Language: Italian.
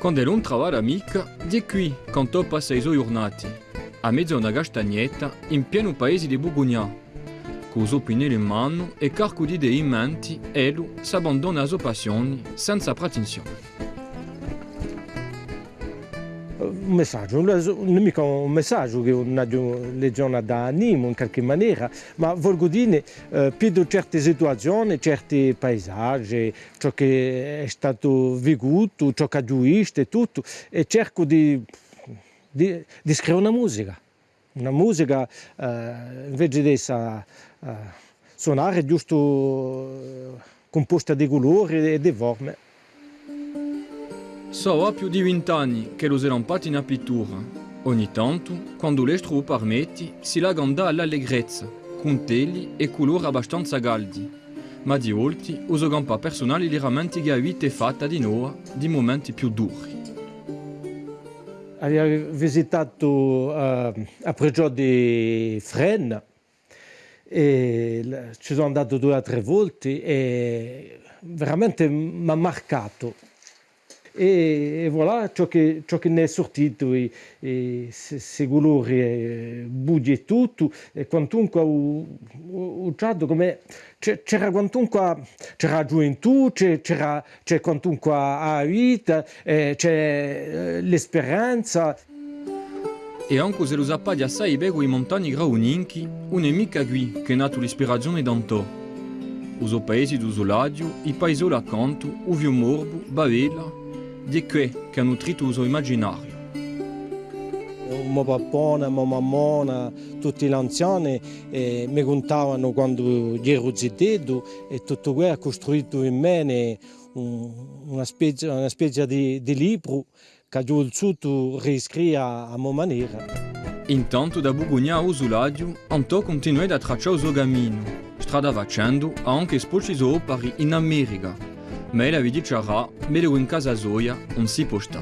Quando non trovare amica, di qui, quando passa i suoi giornati, a mezzo a una castagnetta, in pieno paese di Bugugna. Con suo pinello in mano e carco di idee in mente, Elu s'abbandona alle sue passioni senza pretensione. Un messaggio, non è mica un messaggio che una legione da animo in qualche maniera, ma voglio dire eh, più certe situazioni, certi paesaggi, ciò che è stato vissuto, ciò che ha gioito e tutto, e cerco di, di, di scrivere una musica, una musica eh, invece di essa, eh, suonare giusto eh, composta di colori e di forme. Ha più di vent'anni che lo serampati in pittura. Ogni tanto, quando l'estro permetti, si la ganda all'allegrezza, con teli e colori abbastanza caldi. Ma di volte uso gampa personali li rammenti che avete fatta di noi di momenti più duri. Abbiamo visitato uh, a Pregio di Fresnes e ci sono andato due o tre volte e veramente mi ha marcato e, e voilà ciò che, ciò che ne è sortito e, e se colori e bugie e tutto e quantunque usato come c'era quantunque c'era gioventù c'era quantunque a vita c'è eh, l'esperienza e anche se lo sappi assai bene i montagni grauninchi, un'emica qui che è nata l'ispirazione d'Antò. Uso paesi d'Usoladio, i paesi accanto, Uvio Morbo, Bavela, di que che hanno nutrito il suo immaginario. Mio papà, mia mamma, tutti gli anziani eh, mi contavano quando ero zitto e tutto questo ha costruito in me una specie, una specie di, di libro che ho voluto riscrivere a mia maniera. Intanto da Bugugna a Usuladio, Antò continua a tracciare il suo cammino. Strada facendo, ha anche esposto opere in America, Mais il avait dit que j'avais mis en place une Zoya, on s'y postait.